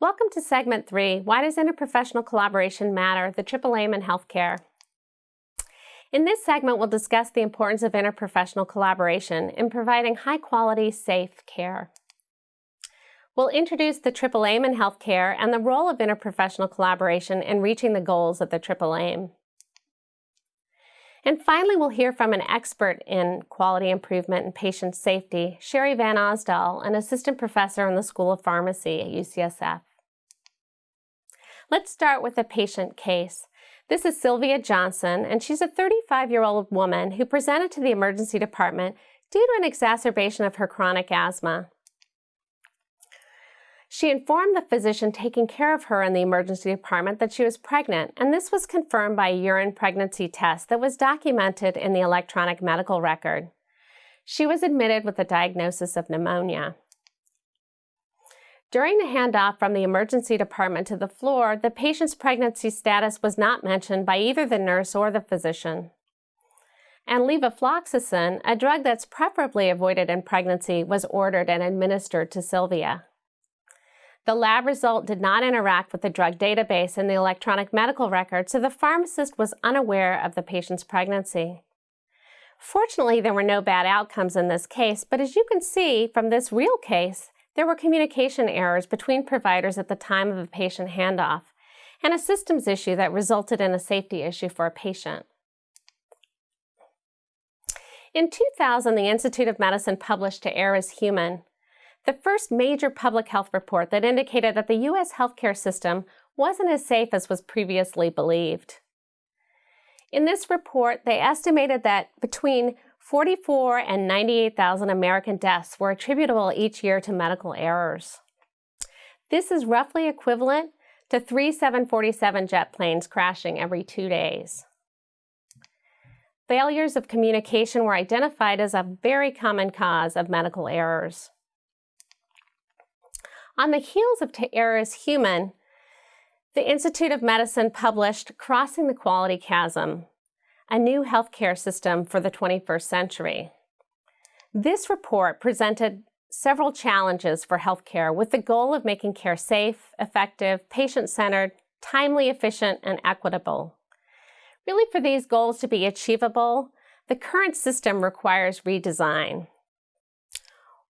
Welcome to segment three, Why does interprofessional collaboration matter? The triple aim in healthcare. In this segment, we'll discuss the importance of interprofessional collaboration in providing high quality, safe care. We'll introduce the triple aim in healthcare and the role of interprofessional collaboration in reaching the goals of the triple aim. And finally, we'll hear from an expert in quality improvement and patient safety, Sherry Van Osdol, an assistant professor in the School of Pharmacy at UCSF. Let's start with a patient case. This is Sylvia Johnson, and she's a 35-year-old woman who presented to the emergency department due to an exacerbation of her chronic asthma. She informed the physician taking care of her in the emergency department that she was pregnant, and this was confirmed by a urine pregnancy test that was documented in the electronic medical record. She was admitted with a diagnosis of pneumonia. During the handoff from the emergency department to the floor, the patient's pregnancy status was not mentioned by either the nurse or the physician. And levofloxacin, a drug that's preferably avoided in pregnancy, was ordered and administered to Sylvia. The lab result did not interact with the drug database in the electronic medical record, so the pharmacist was unaware of the patient's pregnancy. Fortunately, there were no bad outcomes in this case, but as you can see from this real case, there were communication errors between providers at the time of a patient handoff, and a systems issue that resulted in a safety issue for a patient. In 2000, the Institute of Medicine published To Err is Human, the first major public health report that indicated that the U.S. healthcare system wasn't as safe as was previously believed. In this report, they estimated that between 44 and 98,000 American deaths were attributable each year to medical errors. This is roughly equivalent to three 747 jet planes crashing every two days. Failures of communication were identified as a very common cause of medical errors. On the heels of To Err is Human, the Institute of Medicine published Crossing the Quality Chasm, a new healthcare system for the 21st century. This report presented several challenges for healthcare with the goal of making care safe, effective, patient-centered, timely, efficient, and equitable. Really, for these goals to be achievable, the current system requires redesign.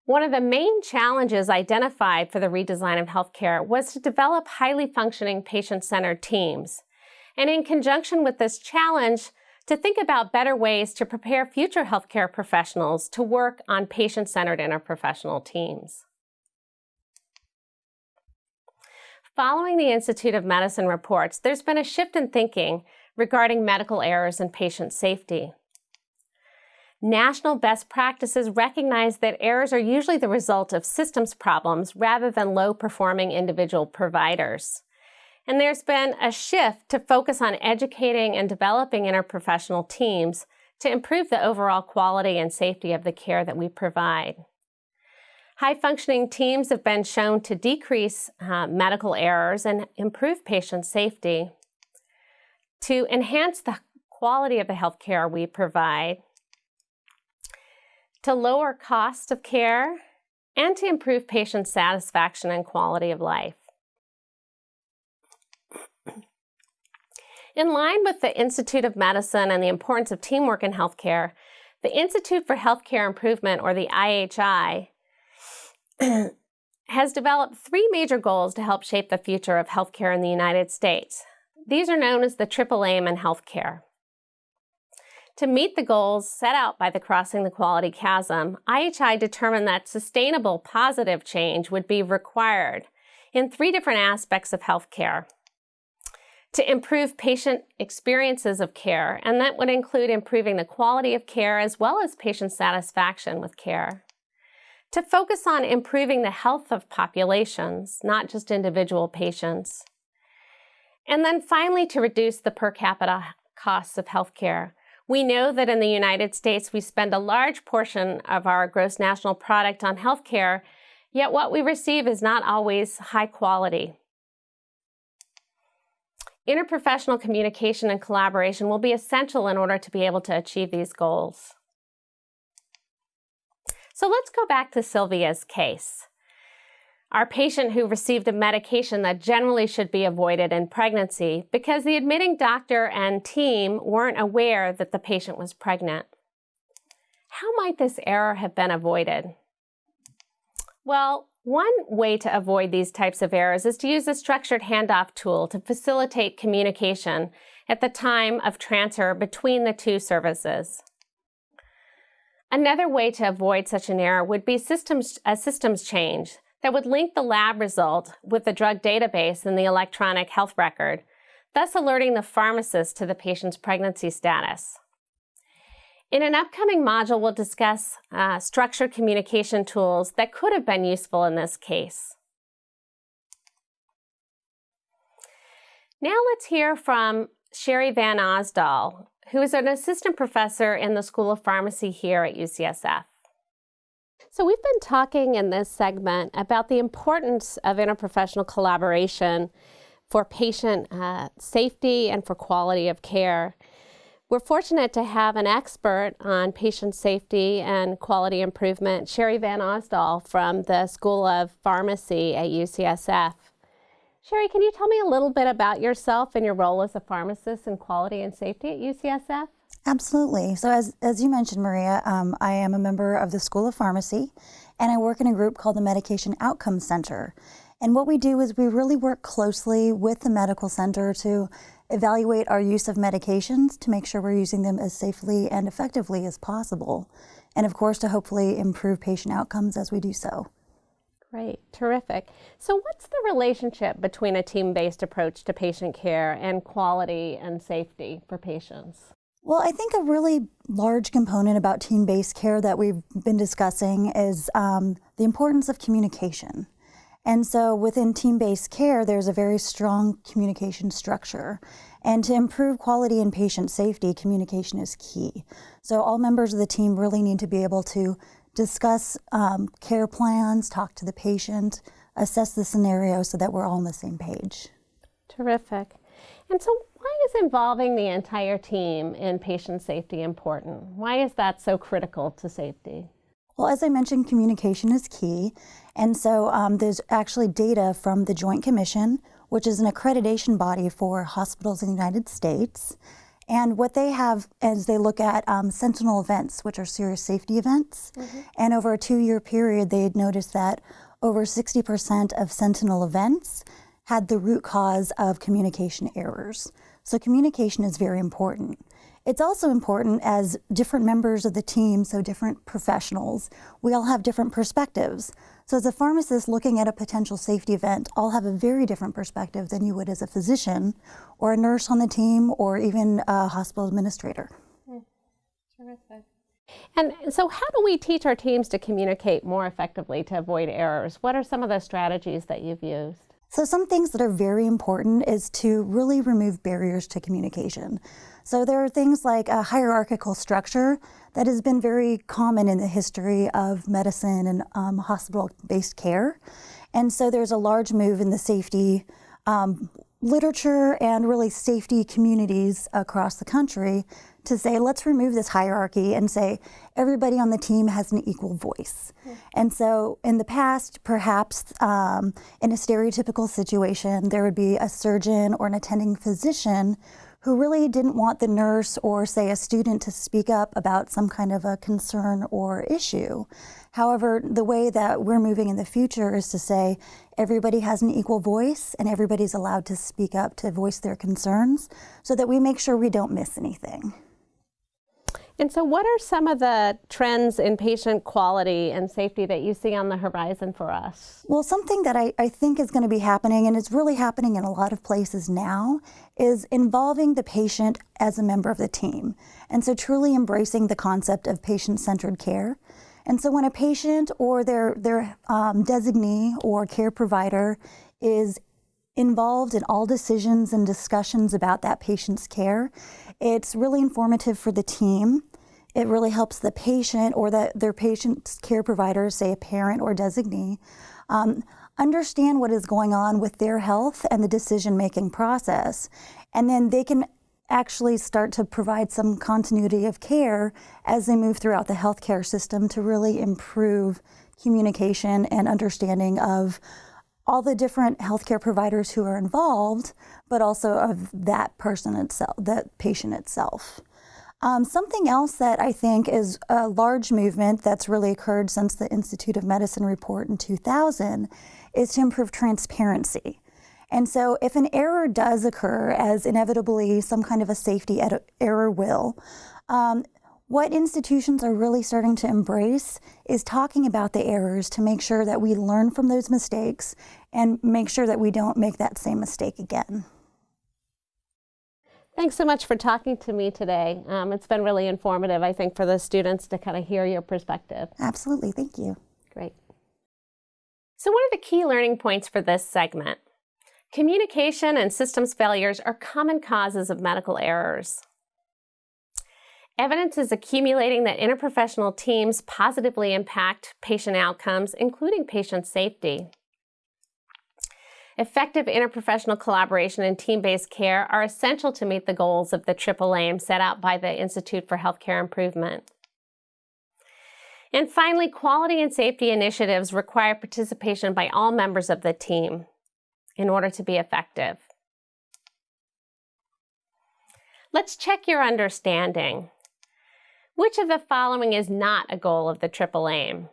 One of the main challenges identified for the redesign of healthcare was to develop highly functioning patient-centered teams. And in conjunction with this challenge, to think about better ways to prepare future healthcare professionals to work on patient-centered interprofessional teams. Following the Institute of Medicine reports, there's been a shift in thinking regarding medical errors and patient safety. National best practices recognize that errors are usually the result of systems problems rather than low-performing individual providers. And there's been a shift to focus on educating and developing interprofessional teams to improve the overall quality and safety of the care that we provide. High-functioning teams have been shown to decrease uh, medical errors and improve patient safety. To enhance the quality of the healthcare we provide, to lower cost of care, and to improve patient satisfaction and quality of life. In line with the Institute of Medicine and the importance of teamwork in healthcare, the Institute for Healthcare Improvement, or the IHI, has developed three major goals to help shape the future of healthcare in the United States. These are known as the triple aim in healthcare. To meet the goals set out by the Crossing the Quality Chasm, IHI determined that sustainable positive change would be required in three different aspects of healthcare. To improve patient experiences of care, and that would include improving the quality of care as well as patient satisfaction with care. To focus on improving the health of populations, not just individual patients. And then finally, to reduce the per capita costs of healthcare we know that in the United States, we spend a large portion of our gross national product on healthcare, yet what we receive is not always high quality. Interprofessional communication and collaboration will be essential in order to be able to achieve these goals. So let's go back to Sylvia's case. our patient who received a medication that generally should be avoided in pregnancy because the admitting doctor and team weren't aware that the patient was pregnant. How might this error have been avoided? Well, one way to avoid these types of errors is to use a structured handoff tool to facilitate communication at the time of transfer between the two services. Another way to avoid such an error would be systems, a systems change that would link the lab result with the drug database in the electronic health record, thus alerting the pharmacist to the patient's pregnancy status. In an upcoming module, we'll discuss uh, structured communication tools that could have been useful in this case. Now let's hear from Sherry Van Osdol, who is an assistant professor in the School of Pharmacy here at UCSF. So we've been talking in this segment about the importance of interprofessional collaboration for patient uh, safety and for quality of care. We're fortunate to have an expert on patient safety and quality improvement, Sherry Van Osdol from the School of Pharmacy at UCSF. Sherry, can you tell me a little bit about yourself and your role as a pharmacist in quality and safety at UCSF? Absolutely. So as, as you mentioned, Maria, um, I am a member of the School of Pharmacy and I work in a group called the Medication Outcomes Center. And what we do is we really work closely with the medical center to evaluate our use of medications to make sure we're using them as safely and effectively as possible. And of course, to hopefully improve patient outcomes as we do so. Great, terrific. So what's the relationship between a team-based approach to patient care and quality and safety for patients? Well, I think a really large component about team-based care that we've been discussing is um, the importance of communication. And so within team-based care, there's a very strong communication structure. And to improve quality and patient safety, communication is key. So all members of the team really need to be able to discuss um, care plans, talk to the patient, assess the scenario so that we're all on the same page. Terrific. And so why is involving the entire team in patient safety important? Why is that so critical to safety? Well, as I mentioned, communication is key. And so um, there's actually data from the Joint Commission, which is an accreditation body for hospitals in the United States. And what they have is they look at um, sentinel events, which are serious safety events. Mm -hmm. And over a two-year period, they had noticed that over 60% of sentinel events had the root cause of communication errors. So communication is very important. It's also important as different members of the team, so different professionals, we all have different perspectives. So as a pharmacist looking at a potential safety event, I'll have a very different perspective than you would as a physician or a nurse on the team or even a hospital administrator. Mm, terrific. And so how do we teach our teams to communicate more effectively to avoid errors? What are some of the strategies that you've used? So some things that are very important is to really remove barriers to communication. So there are things like a hierarchical structure that has been very common in the history of medicine and um, hospital-based care. And so there's a large move in the safety um, literature and really safety communities across the country to say, let's remove this hierarchy and say everybody on the team has an equal voice. Mm. And so in the past, perhaps um, in a stereotypical situation, there would be a surgeon or an attending physician who really didn't want the nurse or say a student to speak up about some kind of a concern or issue. However, the way that we're moving in the future is to say everybody has an equal voice and everybody's allowed to speak up to voice their concerns so that we make sure we don't miss anything. And so what are some of the trends in patient quality and safety that you see on the horizon for us? Well, something that I, I think is going to be happening, and it's really happening in a lot of places now, is involving the patient as a member of the team. And so truly embracing the concept of patient-centered care. And so when a patient or their, their um, designee or care provider is involved in all decisions and discussions about that patient's care, it's really informative for the team it really helps the patient or the, their patient's care provider, say a parent or designee, um, understand what is going on with their health and the decision-making process. And then they can actually start to provide some continuity of care as they move throughout the healthcare system to really improve communication and understanding of all the different healthcare providers who are involved, but also of that person itself, that patient itself. Um, something else that I think is a large movement that's really occurred since the Institute of Medicine report in 2000 is to improve transparency. And so if an error does occur, as inevitably some kind of a safety error will, um, what institutions are really starting to embrace is talking about the errors to make sure that we learn from those mistakes and make sure that we don't make that same mistake again. Thanks so much for talking to me today. Um, it's been really informative, I think, for the students to kind of hear your perspective. Absolutely. Thank you. Great. So what are the key learning points for this segment? Communication and systems failures are common causes of medical errors. Evidence is accumulating that interprofessional teams positively impact patient outcomes, including patient safety. Effective interprofessional collaboration and team-based care are essential to meet the goals of the triple aim set out by the Institute for Healthcare Improvement. And finally, quality and safety initiatives require participation by all members of the team in order to be effective. Let's check your understanding. Which of the following is not a goal of the triple aim?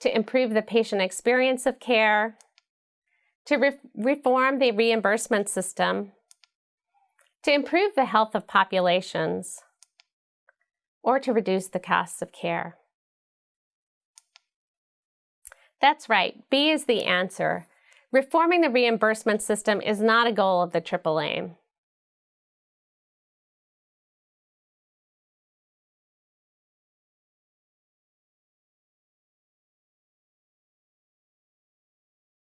To improve the patient experience of care, to re reform the reimbursement system, to improve the health of populations, or to reduce the costs of care. That's right, B is the answer. Reforming the reimbursement system is not a goal of the Triple Aim.